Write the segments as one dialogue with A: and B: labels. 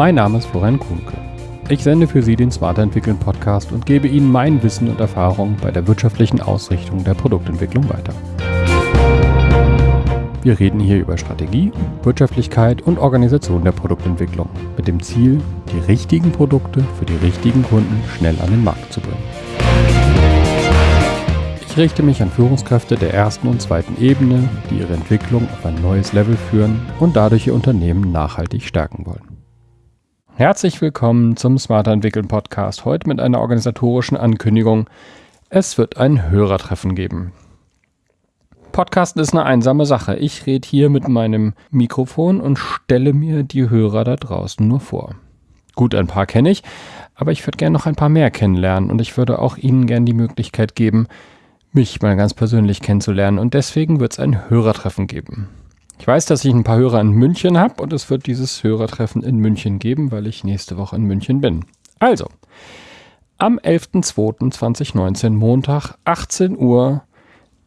A: Mein Name ist Florian Kuhnke. Ich sende für Sie den Smarter Entwickeln Podcast und gebe Ihnen mein Wissen und Erfahrung bei der wirtschaftlichen Ausrichtung der Produktentwicklung weiter. Wir reden hier über Strategie, Wirtschaftlichkeit und Organisation der Produktentwicklung mit dem Ziel, die richtigen Produkte für die richtigen Kunden schnell an den Markt zu bringen. Ich richte mich an Führungskräfte der ersten und zweiten Ebene, die ihre Entwicklung auf ein neues Level führen und dadurch ihr Unternehmen nachhaltig stärken wollen. Herzlich willkommen zum Smarter Entwickeln Podcast. Heute mit einer organisatorischen Ankündigung. Es wird ein Hörertreffen geben. Podcasten ist eine einsame Sache. Ich rede hier mit meinem Mikrofon und stelle mir die Hörer da draußen nur vor. Gut, ein paar kenne ich, aber ich würde gerne noch ein paar mehr kennenlernen und ich würde auch Ihnen gerne die Möglichkeit geben, mich mal ganz persönlich kennenzulernen und deswegen wird es ein Hörertreffen geben. Ich weiß, dass ich ein paar Hörer in München habe und es wird dieses Hörertreffen in München geben, weil ich nächste Woche in München bin. Also, am 11.02.2019, Montag, 18 Uhr,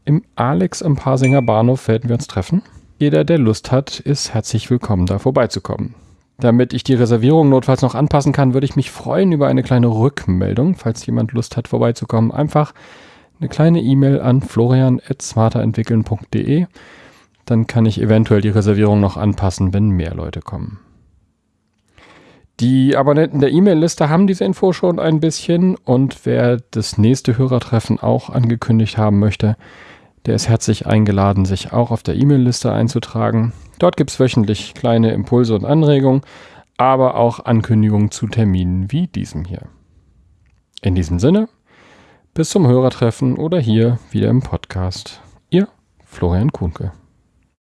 A: im Alex am Pasinger Bahnhof werden wir uns treffen. Jeder, der Lust hat, ist herzlich willkommen, da vorbeizukommen. Damit ich die Reservierung notfalls noch anpassen kann, würde ich mich freuen über eine kleine Rückmeldung, falls jemand Lust hat, vorbeizukommen. Einfach eine kleine E-Mail an florian.smarterentwickeln.de dann kann ich eventuell die Reservierung noch anpassen, wenn mehr Leute kommen. Die Abonnenten der E-Mail-Liste haben diese Info schon ein bisschen und wer das nächste Hörertreffen auch angekündigt haben möchte, der ist herzlich eingeladen, sich auch auf der E-Mail-Liste einzutragen. Dort gibt es wöchentlich kleine Impulse und Anregungen, aber auch Ankündigungen zu Terminen wie diesem hier. In diesem Sinne, bis zum Hörertreffen oder hier wieder im Podcast. Ihr Florian Kuhnke.